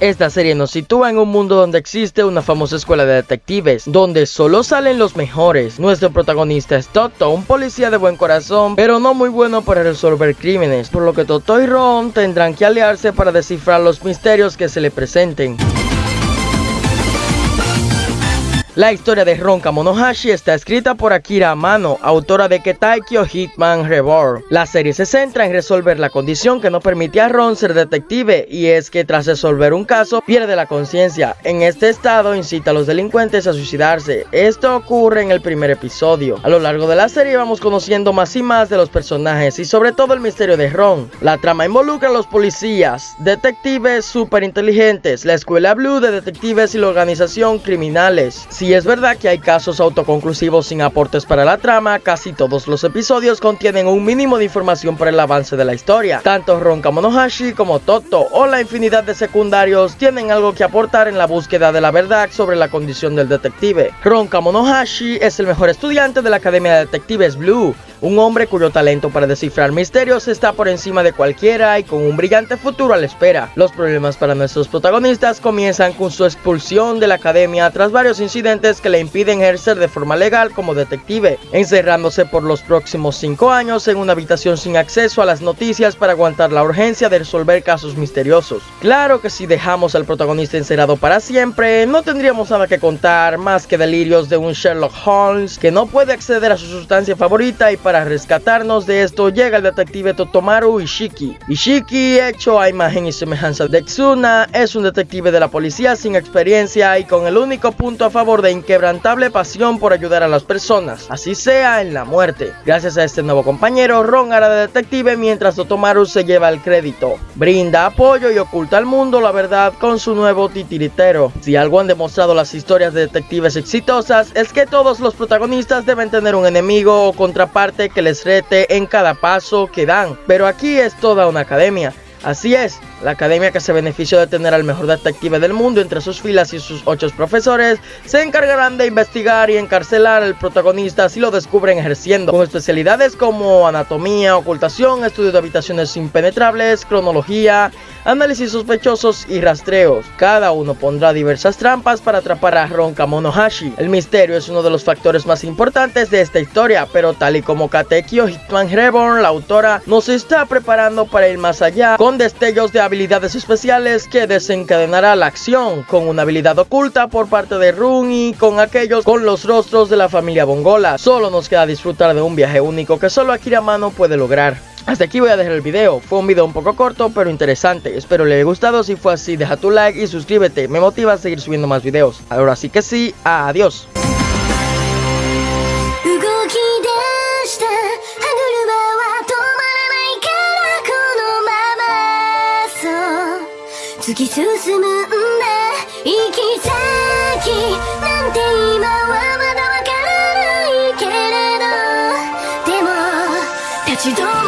Esta serie nos sitúa en un mundo donde existe una famosa escuela de detectives, donde solo salen los mejores. Nuestro protagonista es Toto, un policía de buen corazón, pero no muy bueno para resolver crímenes, por lo que Toto y Ron tendrán que aliarse para descifrar los misterios que se le presenten. La historia de Ron Kamonohashi está escrita por Akira Amano, autora de Ketaikyo Hitman Reborn. La serie se centra en resolver la condición que no permite a Ron ser detective y es que tras resolver un caso pierde la conciencia. En este estado incita a los delincuentes a suicidarse. Esto ocurre en el primer episodio. A lo largo de la serie vamos conociendo más y más de los personajes y sobre todo el misterio de Ron. La trama involucra a los policías, detectives super inteligentes, la escuela Blue de detectives y la organización criminales. Y es verdad que hay casos autoconclusivos sin aportes para la trama, casi todos los episodios contienen un mínimo de información para el avance de la historia. Tanto Ron Kamonohashi como Toto o la infinidad de secundarios tienen algo que aportar en la búsqueda de la verdad sobre la condición del detective. Ron Kamonohashi es el mejor estudiante de la Academia de Detectives Blue, un hombre cuyo talento para descifrar misterios está por encima de cualquiera y con un brillante futuro a la espera. Los problemas para nuestros protagonistas comienzan con su expulsión de la academia tras varios incidentes que le impiden ejercer de forma legal como detective, encerrándose por los próximos 5 años en una habitación sin acceso a las noticias para aguantar la urgencia de resolver casos misteriosos. Claro que si dejamos al protagonista encerrado para siempre, no tendríamos nada que contar más que delirios de un Sherlock Holmes que no puede acceder a su sustancia favorita y rescatarnos de esto llega el detective Totomaru Ishiki. Ishiki, hecho a imagen y semejanza de Tsuna, es un detective de la policía sin experiencia y con el único punto a favor de inquebrantable pasión por ayudar a las personas, así sea en la muerte. Gracias a este nuevo compañero, Ron hará de detective mientras Totomaru se lleva el crédito. Brinda apoyo y oculta al mundo la verdad con su nuevo titiritero. Si algo han demostrado las historias de detectives exitosas es que todos los protagonistas deben tener un enemigo o contraparte que les rete en cada paso que dan. Pero aquí es toda una academia. Así es, la academia que se benefició de tener al mejor detective del mundo entre sus filas y sus ocho profesores se encargarán de investigar y encarcelar al protagonista si lo descubren ejerciendo, con especialidades como anatomía, ocultación, estudio de habitaciones impenetrables, cronología, análisis sospechosos y rastreos. Cada uno pondrá diversas trampas para atrapar a Ron Kamonohashi. El misterio es uno de los factores más importantes de esta historia, pero tal y como Katekyo Hitman Reborn, la autora, nos está preparando para ir más allá con destellos de habilidades especiales que desencadenará la acción, con una habilidad oculta por parte de Run y con aquellos con los rostros de la familia Bongola. Solo nos queda disfrutar de un viaje único que solo Akira Mano puede lograr. Hasta aquí voy a dejar el video, fue un video un poco corto pero interesante, espero le haya gustado, si fue así deja tu like y suscríbete, me motiva a seguir subiendo más videos. Ahora sí que sí, adiós. 突き進むんだ。行き先なんて今はまだわからないけれど。でも立ち止ま